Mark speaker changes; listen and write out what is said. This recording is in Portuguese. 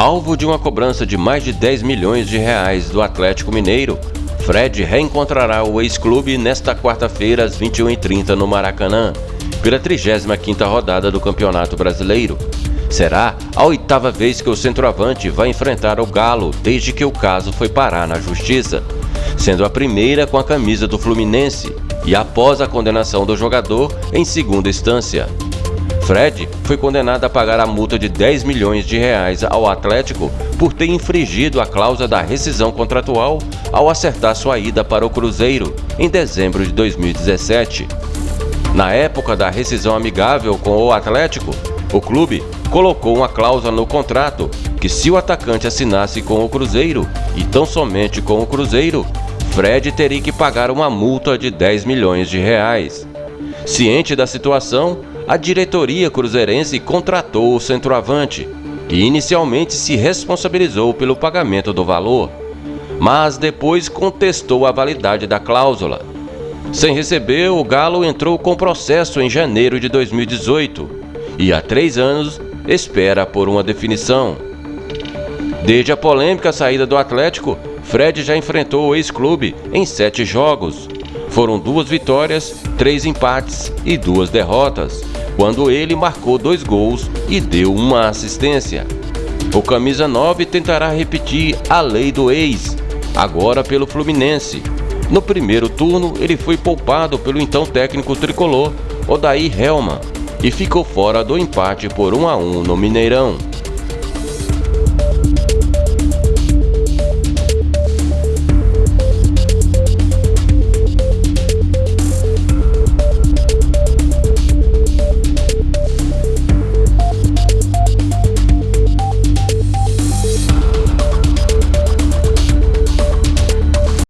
Speaker 1: Alvo de uma cobrança de mais de 10 milhões de reais do Atlético Mineiro, Fred reencontrará o ex-clube nesta quarta-feira às 21h30 no Maracanã, pela 35ª rodada do Campeonato Brasileiro. Será a oitava vez que o centroavante vai enfrentar o Galo desde que o caso foi parar na Justiça, sendo a primeira com a camisa do Fluminense e após a condenação do jogador em segunda instância. Fred foi condenado a pagar a multa de 10 milhões de reais ao Atlético por ter infringido a cláusula da rescisão contratual ao acertar sua ida para o Cruzeiro em dezembro de 2017. Na época da rescisão amigável com o Atlético, o clube colocou uma cláusula no contrato que se o atacante assinasse com o Cruzeiro e tão somente com o Cruzeiro, Fred teria que pagar uma multa de 10 milhões de reais. Ciente da situação, a diretoria cruzeirense contratou o centroavante e inicialmente se responsabilizou pelo pagamento do valor, mas depois contestou a validade da cláusula. Sem receber, o Galo entrou com processo em janeiro de 2018 e há três anos espera por uma definição. Desde a polêmica saída do Atlético, Fred já enfrentou o ex-clube em sete jogos. Foram duas vitórias, três empates e duas derrotas quando ele marcou dois gols e deu uma assistência. O camisa 9 tentará repetir a lei do ex, agora pelo Fluminense. No primeiro turno, ele foi poupado pelo então técnico tricolor Odair Helman e ficou fora do empate por 1 a 1 no Mineirão.